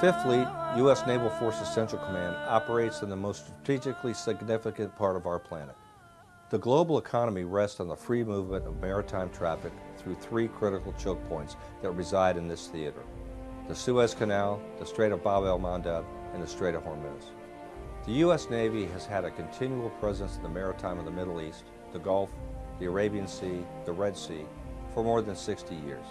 Fifth Fleet, U.S. Naval Forces Central Command, operates in the most strategically significant part of our planet. The global economy rests on the free movement of maritime traffic through three critical choke points that reside in this theater. The Suez Canal, the Strait of Bab el-Mandeb, and the Strait of Hormuz. The U.S. Navy has had a continual presence in the maritime of the Middle East, the Gulf, the Arabian Sea, the Red Sea, for more than 60 years.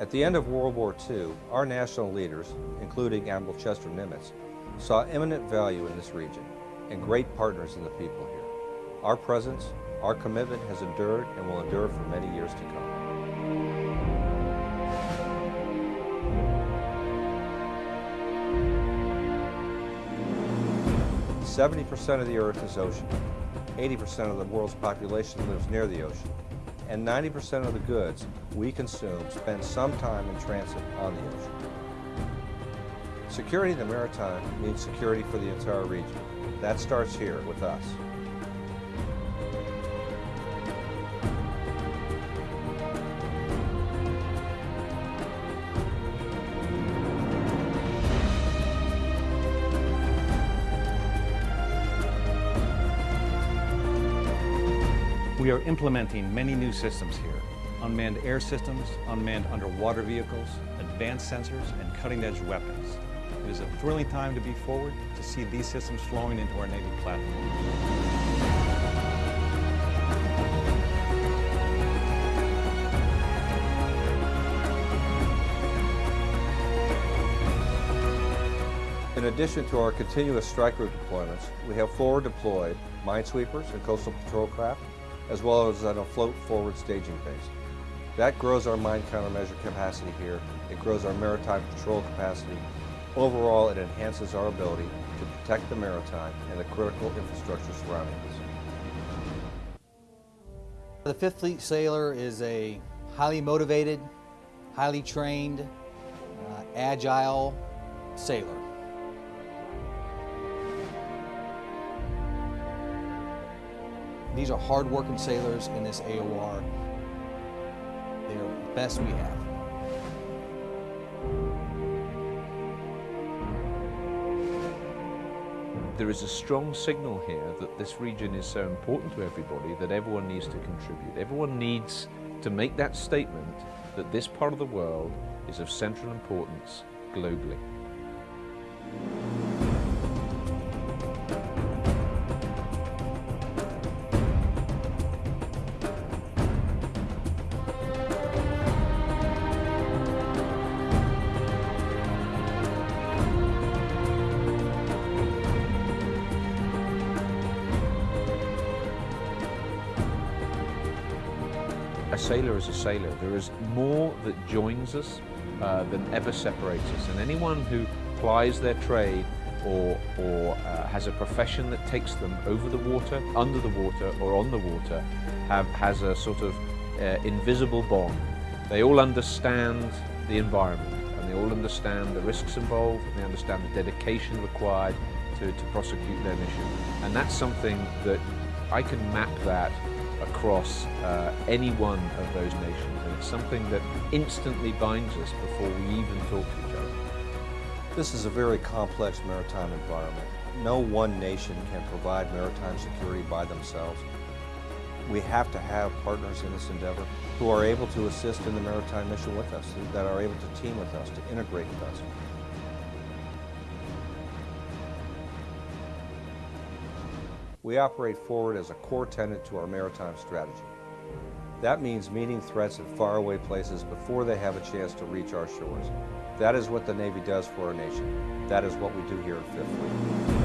At the end of World War II, our national leaders, including Admiral Chester Nimitz, saw eminent value in this region and great partners in the people here. Our presence, our commitment has endured and will endure for many years to come. 70% of the Earth is ocean. 80% of the world's population lives near the ocean. And 90% of the goods we consume spend some time in transit on the ocean. Security in the maritime means security for the entire region. That starts here with us. We are implementing many new systems here. Unmanned air systems, unmanned underwater vehicles, advanced sensors, and cutting-edge weapons. It is a thrilling time to be forward to see these systems flowing into our Navy platform. In addition to our continuous strike group deployments, we have forward deployed minesweepers and coastal patrol craft, as well as an afloat forward staging base. That grows our mine countermeasure capacity here. It grows our maritime patrol capacity. Overall, it enhances our ability to protect the maritime and the critical infrastructure surrounding us. The Fifth Fleet sailor is a highly motivated, highly trained, uh, agile sailor. These are hard-working sailors in this AOR. They're the best we have. There is a strong signal here that this region is so important to everybody that everyone needs to contribute. Everyone needs to make that statement that this part of the world is of central importance globally. A sailor is a sailor. There is more that joins us uh, than ever separates us. And anyone who plies their trade or, or uh, has a profession that takes them over the water, under the water, or on the water, have, has a sort of uh, invisible bond. They all understand the environment and they all understand the risks involved and they understand the dedication required to, to prosecute their mission. And that's something that I can map that across uh, any one of those nations. And it's something that instantly binds us before we even talk to each other. This is a very complex maritime environment. No one nation can provide maritime security by themselves. We have to have partners in this endeavor who are able to assist in the maritime mission with us, that are able to team with us, to integrate with us. We operate forward as a core tenet to our maritime strategy. That means meeting threats in faraway places before they have a chance to reach our shores. That is what the Navy does for our nation. That is what we do here at Fifth Fleet.